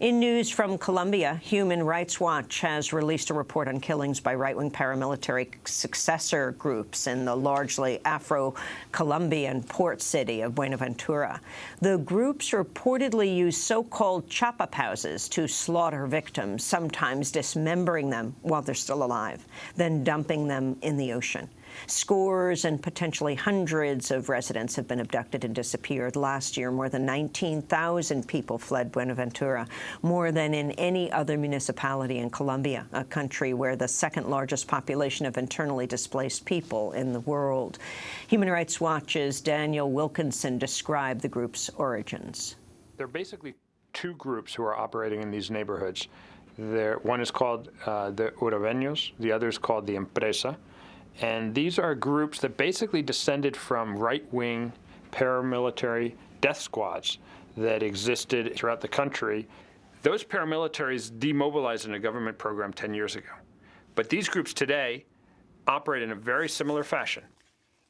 In news from Colombia, Human Rights Watch has released a report on killings by right-wing paramilitary successor groups in the largely Afro-Colombian port city of Buenaventura. The groups reportedly use so-called chop-up houses to slaughter victims, sometimes dismembering them while they're still alive, then dumping them in the ocean. Scores and potentially hundreds of residents have been abducted and disappeared. Last year, more than 19,000 people fled Buenaventura, more than in any other municipality in Colombia, a country where the second largest population of internally displaced people in the world. Human Rights Watch's Daniel Wilkinson described the group's origins. There are basically two groups who are operating in these neighborhoods. There, one is called uh, the Urabeños, the other is called the Empresa. And these are groups that basically descended from right-wing paramilitary death squads that existed throughout the country. Those paramilitaries demobilized in a government program 10 years ago. But these groups today operate in a very similar fashion.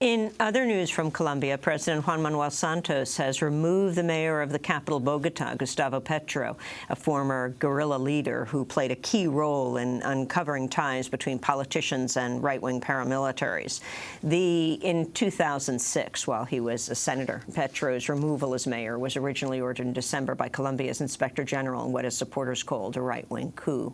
In other news from Colombia, President Juan Manuel Santos has removed the mayor of the capital, Bogota, Gustavo Petro, a former guerrilla leader who played a key role in uncovering ties between politicians and right-wing paramilitaries. The, in 2006, while he was a senator, Petro's removal as mayor was originally ordered in December by Colombia's inspector general in what his supporters called a right-wing coup.